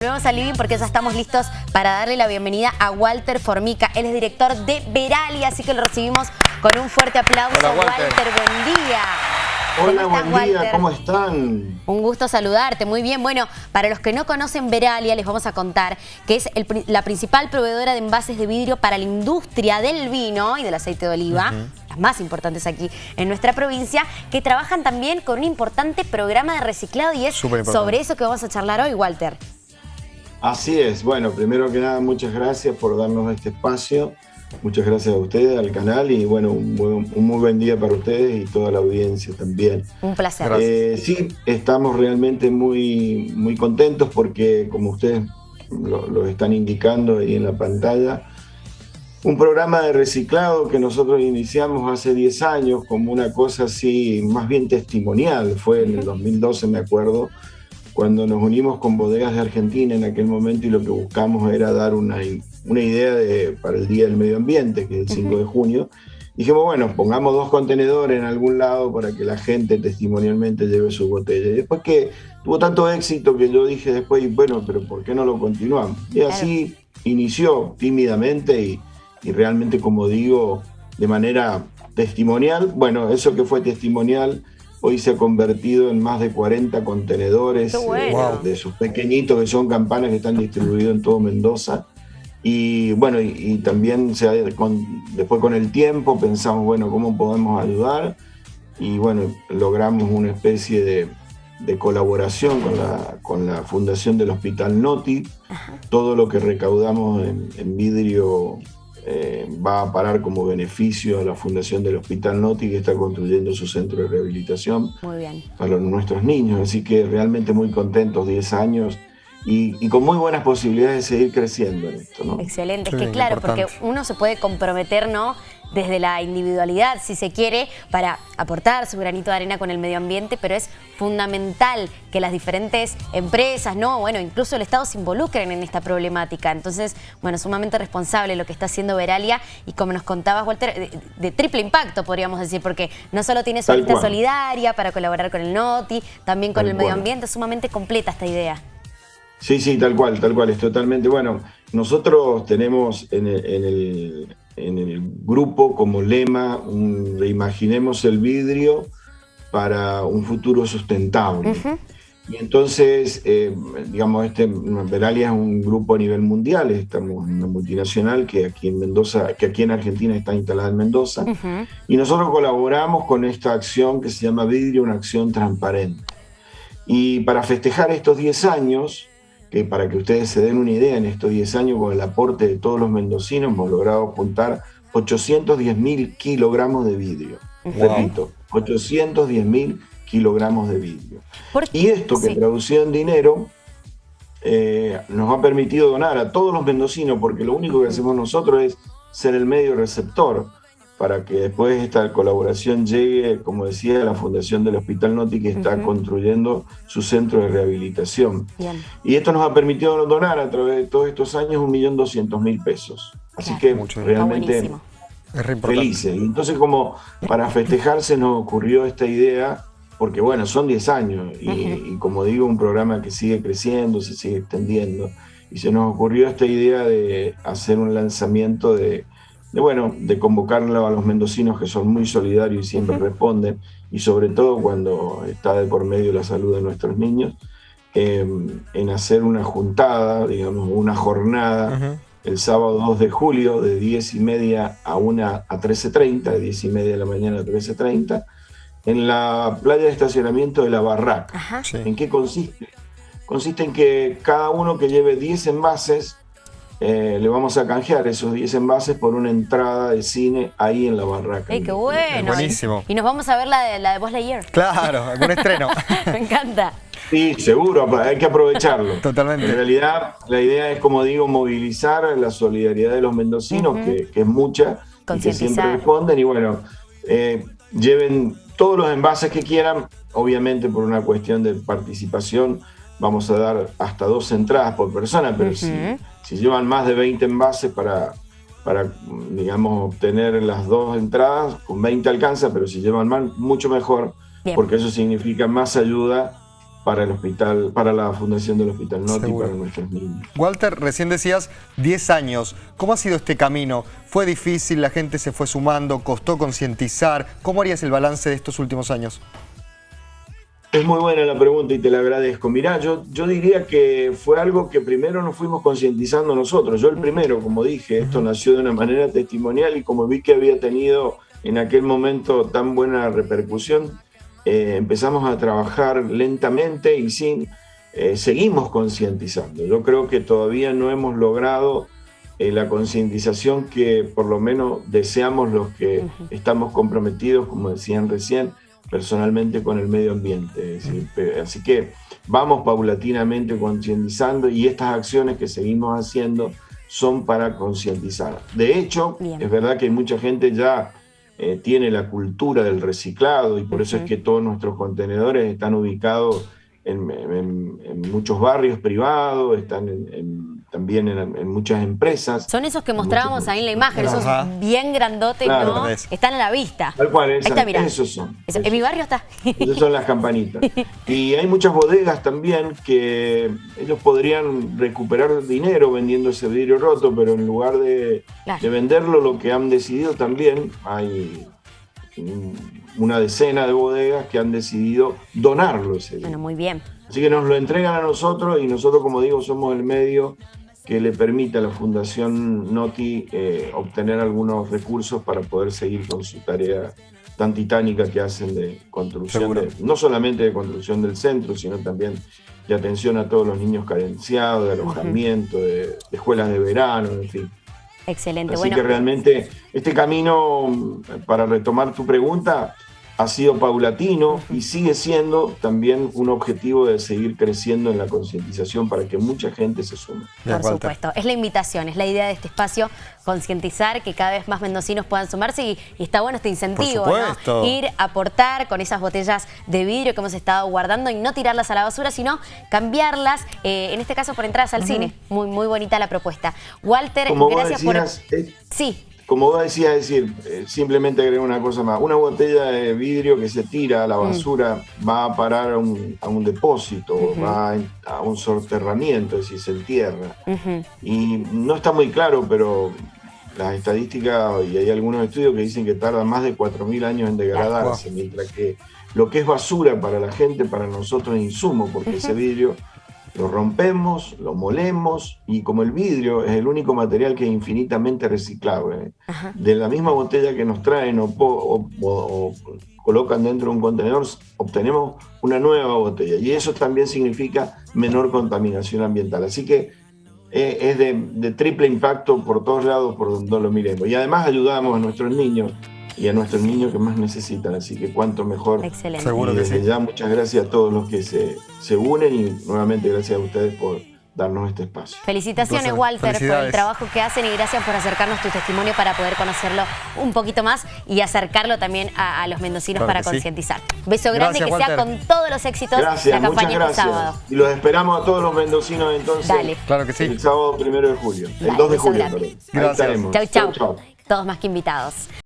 Volvemos a Living porque ya estamos listos para darle la bienvenida a Walter Formica. Él es director de Veralia, así que lo recibimos con un fuerte aplauso. Hola, Walter. buen día. Hola, ¿Cómo estás, buen día, Walter? ¿cómo están? Un gusto saludarte, muy bien. Bueno, para los que no conocen Veralia, les vamos a contar que es el la principal proveedora de envases de vidrio para la industria del vino y del aceite de oliva, las más importantes aquí en nuestra provincia, que trabajan también con un importante programa de reciclado y es sobre eso que vamos a charlar hoy, Walter. Así es, bueno, primero que nada, muchas gracias por darnos este espacio. Muchas gracias a ustedes, al canal y bueno, un, buen- un muy buen día para ustedes y toda la audiencia también. Un placer. Eh, sí, estamos realmente muy, muy contentos porque, como ustedes lo, lo están indicando ahí en la pantalla, un programa de reciclado que nosotros iniciamos hace 10 años como una cosa así, más bien testimonial, fue en el 2012, me acuerdo, cuando nos unimos con Bodegas de Argentina en aquel momento y lo que buscamos era dar una, una idea de, para el Día del Medio Ambiente, que es el 5 de junio. Dijimos, bueno, pongamos dos contenedores en algún lado para que la gente testimonialmente lleve su botella. Y después que tuvo tanto éxito que yo dije después, bueno, pero ¿por qué no lo continuamos? Y así inició tímidamente y, y realmente, como digo, de manera testimonial. Bueno, eso que fue testimonial hoy se ha convertido en más de 40 contenedores bueno. eh, de sus pequeñitos que son campanas que están distribuidos en todo Mendoza. Y bueno, y, y también se ha- con- después con el tiempo pensamos, bueno, ¿cómo podemos ayudar? Y bueno, logramos una especie de, de colaboración con la, con la Fundación del Hospital Noti. Todo lo que recaudamos en, en vidrio eh, va a parar como beneficio a la Fundación del Hospital Noti, que está construyendo su centro de rehabilitación Muy bien. para nuestros niños. Así que realmente muy contentos, 10 años, y, y con muy buenas posibilidades de seguir creciendo en esto. ¿no? Excelente, Sí, es que claro, importante. porque uno se puede comprometer, ¿no? Desde la individualidad, si se quiere, para aportar su granito de arena con el medio ambiente, pero es fundamental que las diferentes empresas, ¿no? Bueno, incluso el Estado se involucren en esta problemática. Entonces, bueno, sumamente responsable lo que está haciendo Veralia y como nos contabas, Walter, de, de triple impacto, podríamos decir, porque no solo tiene su lista solidaria para colaborar con el NOTI, también con Tal el medio cual. ambiente, sumamente completa esta idea. Sí, sí, tal cual, tal cual, es totalmente. Bueno, nosotros tenemos en el, en el- en el grupo como lema un reimaginemos el vidrio para un futuro sustentable. Y entonces, eh, digamos, este Veralia es un grupo a nivel mundial, estamos en una multinacional que aquí en Mendoza, que aquí en Argentina está instalada en Mendoza. Ujú. Y nosotros colaboramos con esta acción que se llama Vidrio, una acción transparente. Y para festejar estos 10 años, que para que ustedes se den una idea, en estos 10 años con el aporte de todos los mendocinos hemos logrado juntar 810 mil kilogramos de vidrio. Wow. Repito, 810 mil kilogramos de vidrio. Y esto que Sí. traducido en dinero eh, nos ha permitido donar a todos los mendocinos, porque lo único que hacemos nosotros es ser el medio receptor para que después esta colaboración llegue, como decía, a la Fundación del Hospital Noti, que está construyendo su centro de rehabilitación. Bien. Y esto nos ha permitido donar a través de todos estos años 1.200.000 pesos. Así Claro. que Mucho. Realmente felices. Y entonces como para festejarse nos ocurrió esta idea, porque bueno, son 10 años y, y como digo, un programa que sigue creciendo, se sigue extendiendo. Y se nos ocurrió esta idea de hacer un lanzamiento de, de, bueno, de convocarlo a los mendocinos que son muy solidarios y siempre responden, y sobre todo cuando está de por medio la salud de nuestros niños, eh, en hacer una juntada, digamos, una jornada el sábado 2 de julio de 10 y media a 1 a 13.30, de 10 y media de la mañana a 13.30, en la playa de estacionamiento de la Barraca. ¿En qué consiste? Consiste en que cada uno que lleve 10 envases, eh, le vamos a canjear esos 10 envases por una entrada de cine ahí en la Barraca. ¡Ey, qué bueno! buenísimo. Y nos vamos a ver la de, la de Buzz Lightyear. Claro, algún estreno. Me encanta. Sí, seguro, hay que aprovecharlo. Totalmente. En realidad, la idea es, como digo, movilizar la solidaridad de los mendocinos, que, que es mucha, y que siempre responden. Y bueno, eh, lleven todos los envases que quieran. Obviamente, por una cuestión de participación, vamos a dar hasta dos entradas por persona, pero si, llevan más de 20 envases para, para, digamos, obtener las dos entradas, con 20 alcanza, pero si llevan más, mucho mejor, Bien. porque eso significa más ayuda para el hospital, para la fundación del Hospital Noti Seguro. para nuestros niños. Walter, recién decías 10 años. ¿Cómo ha sido este camino? ¿Fue difícil? ¿La gente se fue sumando? ¿Costó concientizar? ¿Cómo harías el balance de estos últimos años? Es muy buena la pregunta y te la agradezco. Mirá, yo, yo diría que fue algo que primero nos fuimos concientizando nosotros. Yo el primero, como dije, esto nació de una manera testimonial y como vi que había tenido en aquel momento tan buena repercusión, eh, empezamos a trabajar lentamente y sin, eh, seguimos concientizando. Yo creo que todavía no hemos logrado eh, la concientización que por lo menos deseamos los que estamos comprometidos, como decían recién, personalmente con el medio ambiente. Es decir, pe- así que vamos paulatinamente concientizando y estas acciones que seguimos haciendo son para concientizar. De hecho, Bien. es verdad que mucha gente ya eh, tiene la cultura del reciclado y por eso es que todos nuestros contenedores están ubicados en, en- en muchos barrios privados, están en- en- también en, en muchas empresas. Son esos que mostrábamos ahí en la imagen, esos Ajá. bien grandotes, Claro. ¿no? Es. Están a la vista. Tal cual, está, mirá. esos son. Eso, En mi barrio está. Esas son las campanitas. Y hay muchas bodegas también que ellos podrían recuperar dinero vendiendo ese vidrio roto, pero en lugar de, Claro. de venderlo, lo que han decidido también, hay una decena de bodegas que han decidido donarlo ese vidrio. Bueno, muy bien. Así que nos lo entregan a nosotros y nosotros, como digo, somos el medio que le permite a la Fundación Noti eh, obtener algunos recursos para poder seguir con su tarea tan titánica que hacen de construcción, de- no solamente de construcción del centro, sino también de atención a todos los niños carenciados, de alojamiento, de, de escuelas de verano, en fin. Excelente. Así bueno, que realmente este camino, para retomar tu pregunta, ha sido paulatino y sigue siendo también un objetivo de seguir creciendo en la concientización para que mucha gente se sume. Por supuesto, es la invitación, es la idea de este espacio, concientizar que cada vez más mendocinos puedan sumarse y, y está bueno este incentivo, Por ¿no? supuesto. Ir a aportar con esas botellas de vidrio que hemos estado guardando y no tirarlas a la basura, sino cambiarlas, eh, en este caso por entradas al cine. Muy, muy bonita la propuesta. Walter, Como vos gracias decías, por... es- Sí, como vos decías, decir, eh, simplemente agregar una cosa más. Una botella de vidrio que se tira a la basura va a parar a un, a un depósito, va a, a un soterramiento, es decir, se entierra. Y no está muy claro, pero las estadísticas, y hay algunos estudios que dicen que tarda más de 4.000 años en degradarse, mientras que lo que es basura para la gente, para nosotros es insumo, porque ese vidrio lo rompemos, lo molemos, y como el vidrio es el único material que es infinitamente reciclable, Ajá. de la misma botella que nos traen o colocan dentro de un contenedor, obtenemos una nueva botella. Y eso también significa menor contaminación ambiental. Así que eh, es de, de triple impacto por todos lados, por donde lo miremos. Y además ayudamos a nuestros niños y a nuestros niños que más necesitan. Así que cuánto mejor. excelente. Seguro y que desde sí. ya muchas gracias a todos los que se, se unen y nuevamente gracias a ustedes por darnos este espacio. Felicitaciones. Walter, por el trabajo que hacen y gracias por acercarnos tu testimonio para poder conocerlo un poquito más y acercarlo también a, a los mendocinos Claro para que sí. concientizar. Beso grande, Gracias, que sea con todos los éxitos Gracias, la muchas campaña este gracias. sábado. Y los esperamos a todos los mendocinos entonces. Dale. Claro que sí. El sábado primero de julio. El Dale, 2 de julio, Gracias. chau. chau. Todos más que invitados.